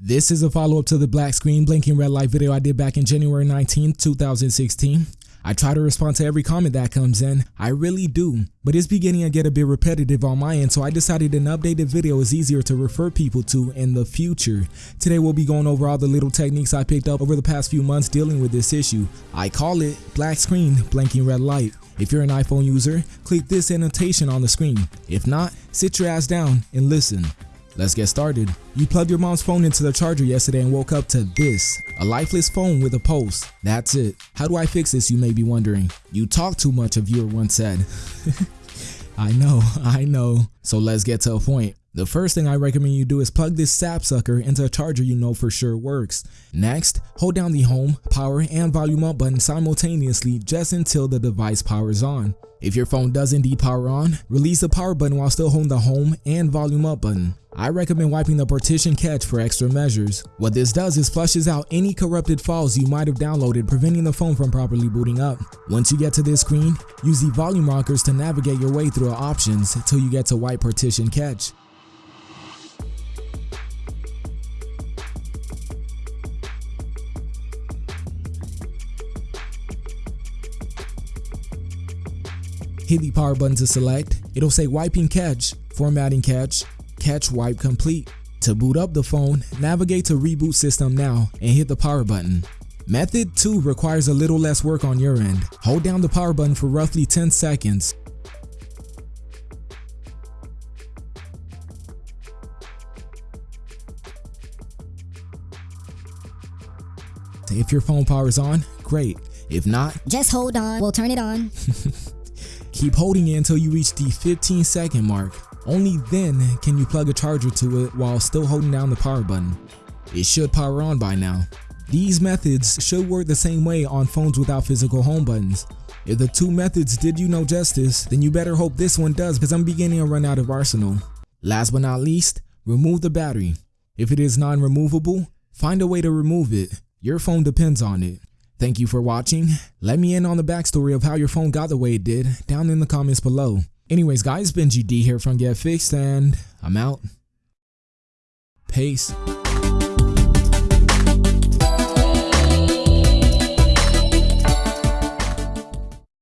This is a follow-up to the black screen blinking red light video I did back in January 19, 2016. I try to respond to every comment that comes in, I really do, but it's beginning to get a bit repetitive on my end so I decided an updated video is easier to refer people to in the future. Today we'll be going over all the little techniques I picked up over the past few months dealing with this issue. I call it black screen blinking red light. If you're an iPhone user, click this annotation on the screen. If not, sit your ass down and listen. Let's get started. You plugged your mom's phone into the charger yesterday and woke up to this, a lifeless phone with a pulse. That's it. How do I fix this you may be wondering? You talk too much a viewer once said. I know, I know. So let's get to a point. The first thing I recommend you do is plug this sapsucker into a charger you know for sure works. Next, hold down the home, power, and volume up button simultaneously just until the device powers on. If your phone does indeed power on, release the power button while still holding the home and volume up button. I recommend wiping the partition cache for extra measures. What this does is flushes out any corrupted files you might have downloaded preventing the phone from properly booting up. Once you get to this screen, use the volume rockers to navigate your way through options until you get to wipe partition cache. Hit the power button to select. It'll say wiping cache, formatting cache, cache wipe complete. To boot up the phone, navigate to reboot system now and hit the power button. Method 2 requires a little less work on your end. Hold down the power button for roughly 10 seconds. If your phone powers on, great. If not, just hold on, we'll turn it on. Keep holding it until you reach the 15 second mark. Only then can you plug a charger to it while still holding down the power button. It should power on by now. These methods should work the same way on phones without physical home buttons. If the two methods did you no justice, then you better hope this one does because I'm beginning to run out of arsenal. Last but not least, remove the battery. If it is non-removable, find a way to remove it. Your phone depends on it. Thank you for watching. Let me in on the backstory of how your phone got the way it did down in the comments below. Anyways guys, Benji D here from Get Fixed and I'm out. Peace.